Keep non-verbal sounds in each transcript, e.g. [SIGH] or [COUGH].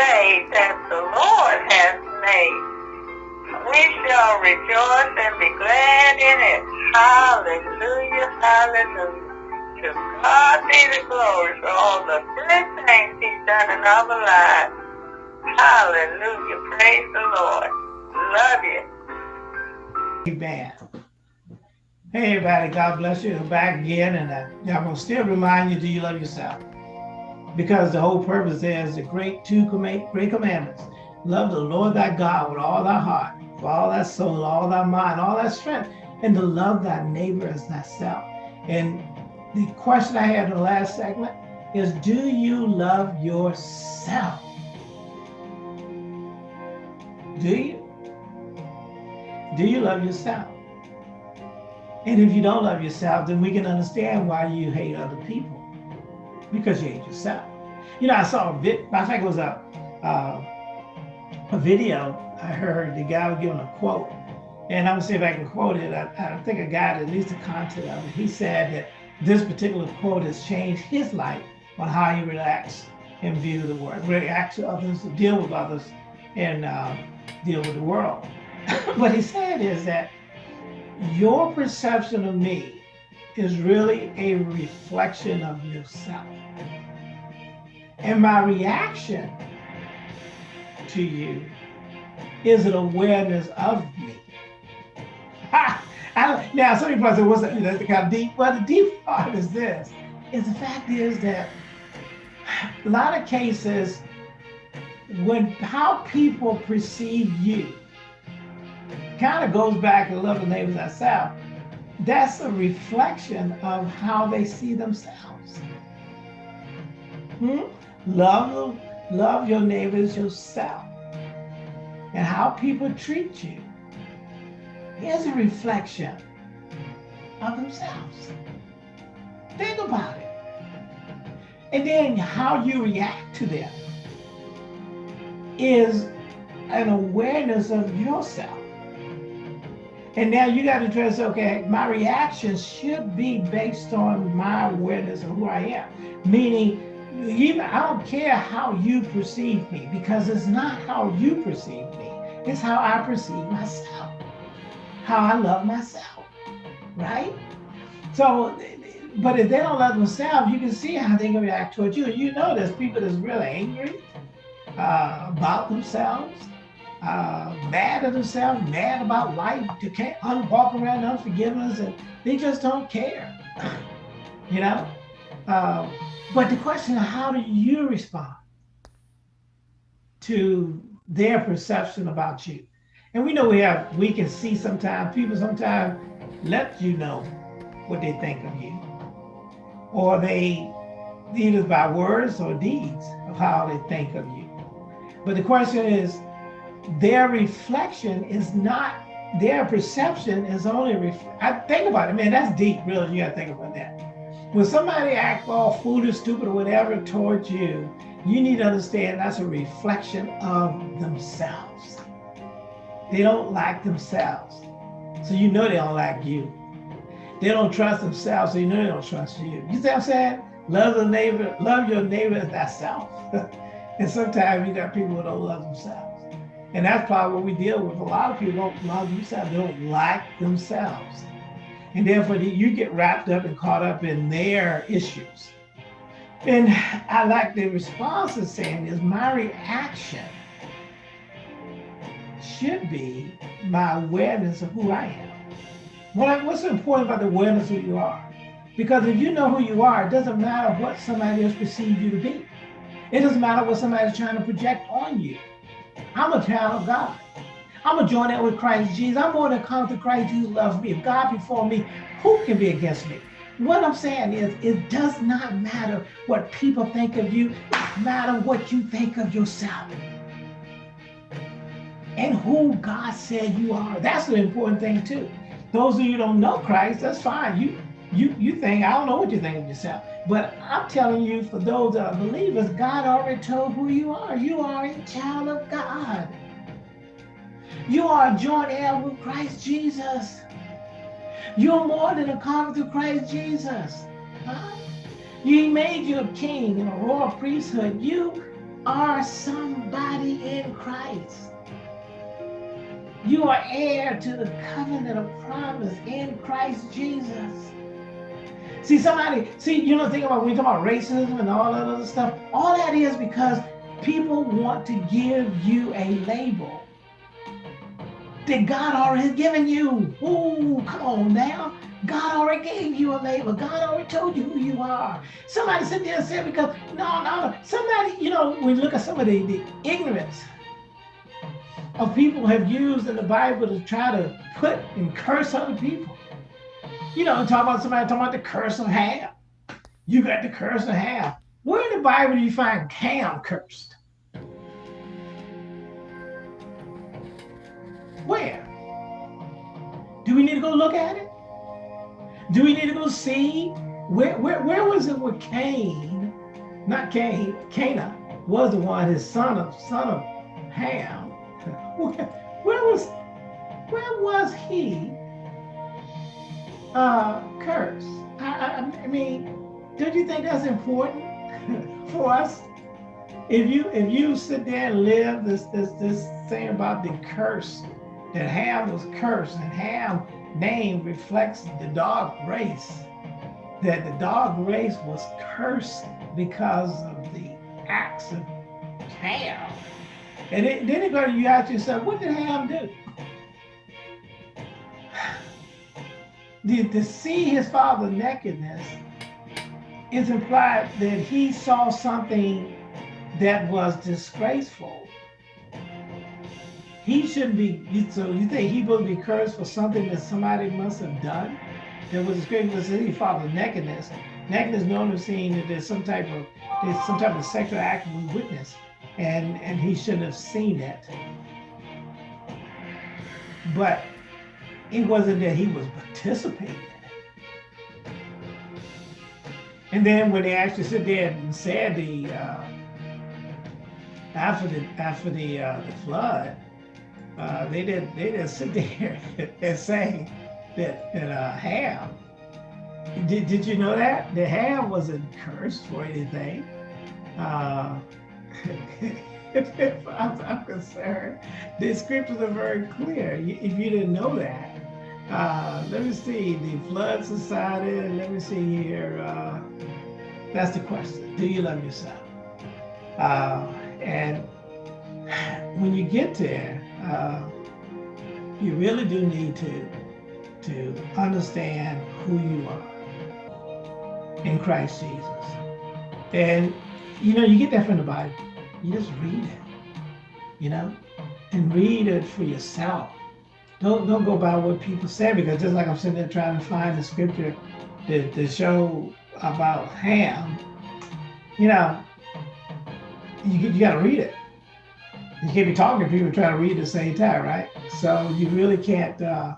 day that the Lord has made. We shall rejoice and be glad in it. Hallelujah, hallelujah. To God be the glory for all the good things he's done in our lives. Hallelujah, praise the Lord. Love you. Amen. Hey everybody, God bless you. I'm back again, and uh, I'm gonna still remind you: Do you love yourself? Because the whole purpose is the great two great commandments: love the Lord thy God with all thy heart, with all thy soul, all thy mind, all thy strength, and to love thy neighbor as thyself. And the question I had in the last segment is: Do you love yourself? Do you? Do you love yourself? And if you don't love yourself, then we can understand why you hate other people because you hate yourself. You know, I saw a vid, I think it was a, uh, a video. I heard the guy was giving a quote, and I'm gonna see if I can quote it. I, I think I got at least the content of it. He said that this particular quote has changed his life on how he relax and view the world, react to others, deal with others, and uh, deal with the world. [LAUGHS] what he said is that your perception of me is really a reflection of yourself. And my reaction to you is an awareness of me. [LAUGHS] I, now, some people say, what's that? That's kind of deep. Well, the deep [LAUGHS] part is this, is the fact is that a lot of cases, when how people perceive you kind of goes back to love the neighbors ourselves. That's a reflection of how they see themselves. Hmm? Love, love your neighbors yourself. And how people treat you is a reflection of themselves. Think about it. And then how you react to them is an awareness of yourself. And now you got to address, okay, my reactions should be based on my awareness of who I am. Meaning, even I don't care how you perceive me because it's not how you perceive me. It's how I perceive myself, how I love myself, right? So, but if they don't love themselves, you can see how they can react towards you. You know there's people that's really angry uh, about themselves uh, mad at themselves, mad about life, they can't walk around unforgiveness, and they just don't care, [CLEARS THROAT] you know? Uh, but the question is, how do you respond to their perception about you? And we know we have, we can see sometimes, people sometimes let you know what they think of you. Or they, either by words or deeds of how they think of you. But the question is, their reflection is not their perception is only I think about it, man, that's deep, really. You gotta think about that. When somebody act all foolish, stupid, or whatever towards you, you need to understand that's a reflection of themselves. They don't like themselves. So you know they don't like you. They don't trust themselves, so you know they don't trust you. You see what I'm saying? Love the neighbor, love your neighbor as thyself. [LAUGHS] and sometimes you got people who don't love themselves. And that's probably what we deal with. A lot of people don't love themselves. They don't like themselves. And therefore you get wrapped up and caught up in their issues. And I like the response is saying is my reaction should be my awareness of who I am. What, what's important about the awareness of who you are? Because if you know who you are, it doesn't matter what somebody else perceives you to be. It doesn't matter what somebody's trying to project on you. I'm a child of God. I'm going to join that with Christ Jesus. I'm going to come to Christ Jesus loves me. If God before me, who can be against me? What I'm saying is, it does not matter what people think of you. It matters what you think of yourself. And who God said you are. That's the important thing too. Those of you don't know Christ, that's fine. You you you think, I don't know what you think of yourself. But I'm telling you, for those that are believers, God already told who you are. You are a child of God. You are a joint heir with Christ Jesus. You're more than a conqueror through Christ Jesus. Huh? He made you a king and a royal priesthood. You are somebody in Christ. You are heir to the covenant of promise in Christ Jesus. See, somebody, see, you know, think about when you talk about racism and all that other stuff, all that is because people want to give you a label that God already given you. Ooh, come on now. God already gave you a label. God already told you who you are. Somebody sit there and said, because, no, no, no. somebody, you know, we look at some of the, the ignorance of people have used in the Bible to try to put and curse other people. You know, talk about somebody talking about the curse of Ham. You got the curse of Ham. Where in the Bible do you find Ham cursed? Where? Do we need to go look at it? Do we need to go see? Where, where, where was it with Cain? Not Cain, Canaan was the one, his son of son of Ham. Where, [LAUGHS] where was where was he uh, cursed? I, I, I mean, don't you think that's important [LAUGHS] for us? If you if you sit there and live this this this thing about the curse that Ham was cursed and Ham name reflects the dog race, that the dog race was cursed because of the acts of Ham. And it, then it go you ask yourself, what did Ham do? To see his father's nakedness is implied that he saw something that was disgraceful. He shouldn't be, so you think he would be cursed for something that somebody must have done? That was disgraceful to his father's nakedness. Nakedness known as seeing that there's some type of there's some type of sexual act we witness, and and he shouldn't have seen it. But it wasn't that he was participating. And then when they actually sit there and said the uh, after the after the uh, the flood, uh, they did they didn't sit [LAUGHS] there and say that that uh, Ham. Did, did you know that that Ham wasn't cursed for anything? Uh, [LAUGHS] I'm, I'm concerned, the scriptures are very clear. If you didn't know that, uh, let me see, the Flood Society, let me see here. Uh, that's the question. Do you love yourself? Uh, and when you get there, uh, you really do need to, to understand who you are in Christ Jesus. And, you know, you get that from the Bible. You just read it, you know, and read it for yourself don't don't go by what people say because just like I'm sitting there trying to find the scripture to, to show about Ham, you know, you you got to read it. You can't be talking to people trying to read at the same time, right? So you really can't uh,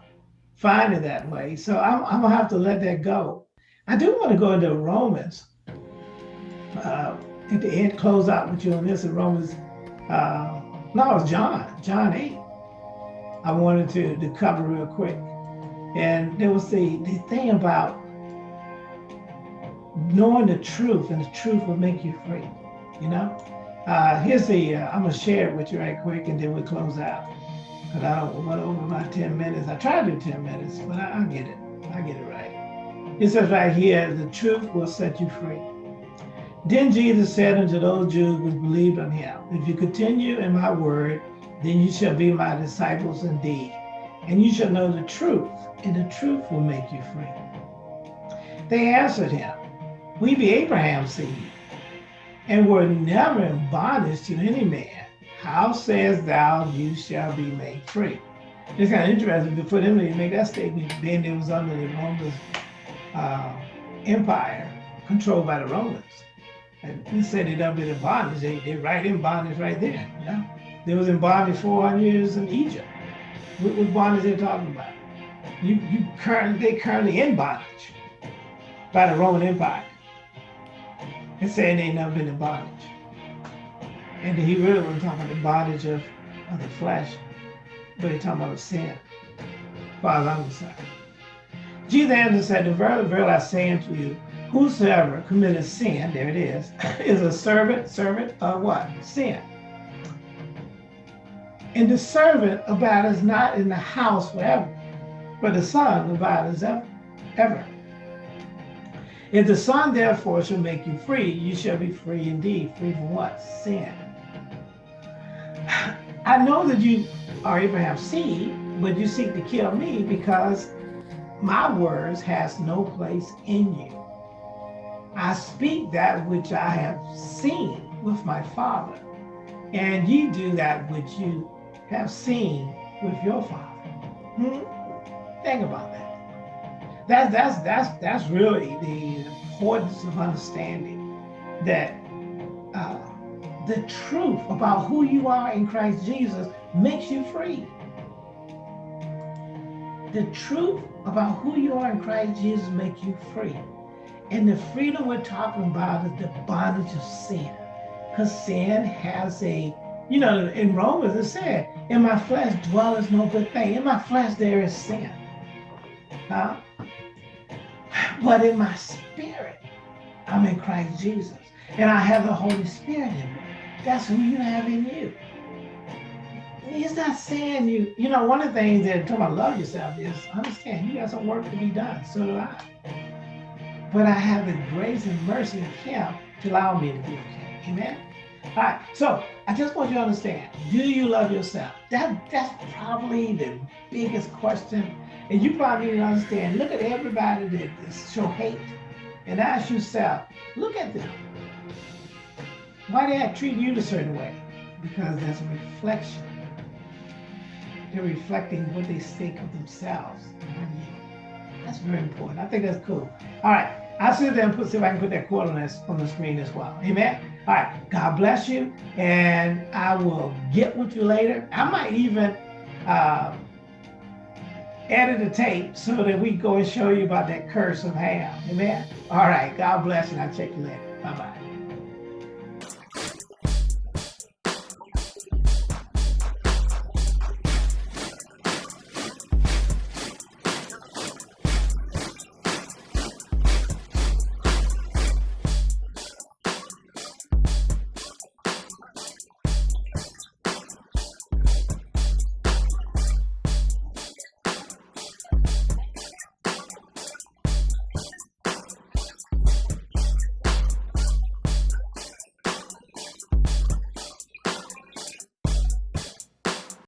find it that way. So I'm, I'm gonna have to let that go. I do want to go into Romans. Uh, at the end, close out with you on this in Romans. Uh, no, it's John, John 8. I wanted to, to cover real quick. And there was the, the thing about knowing the truth, and the truth will make you free. You know, uh, here's the. Uh, I'm gonna share it with you right quick, and then we close out. Cause I don't want over my 10 minutes. I try to do 10 minutes, but I, I get it. I get it right. It says right here, the truth will set you free. Then Jesus said unto those Jews which believed on him, If you continue in my word, then you shall be my disciples indeed. And you shall know the truth, and the truth will make you free. They answered him, We be Abraham's seed, and were never in bondage to any man. How sayest thou, you shall be made free? It's kind of interesting for them to make that statement, then it was under the Roman uh, Empire, controlled by the Romans. And they said never been in bondage. They, they right in bondage right there, you know? They was in bondage 400 years in Egypt. What, what bondage they talking about? You, you currently, they currently in bondage by the Roman Empire. And saying they never been in bondage. And he really wasn't talking about the bondage of, of the flesh, but he talking about sin. As I'm concerned. Jesus answered said, The verily, verily I say unto you, whosoever committed sin, there it is, [LAUGHS] is a servant, servant of what? Sin. And the servant abideth not in the house forever, but the son abideth ever. ever. If the son therefore shall make you free, you shall be free indeed. Free from what? Sin. [SIGHS] I know that you are Abraham's seed, but you seek to kill me because my words has no place in you. I speak that which I have seen with my father, and ye do that which you have seen with your father. Hmm? Think about that. That's that's that's that's really the importance of understanding that uh, the truth about who you are in Christ Jesus makes you free. The truth about who you are in Christ Jesus makes you free. And the freedom we're talking about is the bondage of sin. Because sin has a, you know, in Romans it said, in my flesh dwelleth no good thing. In my flesh there is sin. Huh? But in my spirit, I'm in Christ Jesus. And I have the Holy Spirit in me. That's who you have in you. He's not saying you, you know, one of the things that talking about love yourself is understand you got some work to be done. So do I. But I have the grace and mercy of Him to allow me to be okay. Amen. All right. So I just want you to understand: Do you love yourself? That that's probably the biggest question. And you probably need to understand. Look at everybody that show hate, and ask yourself: Look at them. Why do they treat you a certain way? Because that's a reflection they're reflecting what they think of themselves on you. That's very important. I think that's cool. All right. I'll sit there and put, see if I can put that quote on, this, on the screen as well. Amen. All right. God bless you. And I will get with you later. I might even uh, edit a tape so that we go and show you about that curse of Ham. Amen. All right. God bless you. I'll check you later. Bye-bye.